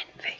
envy.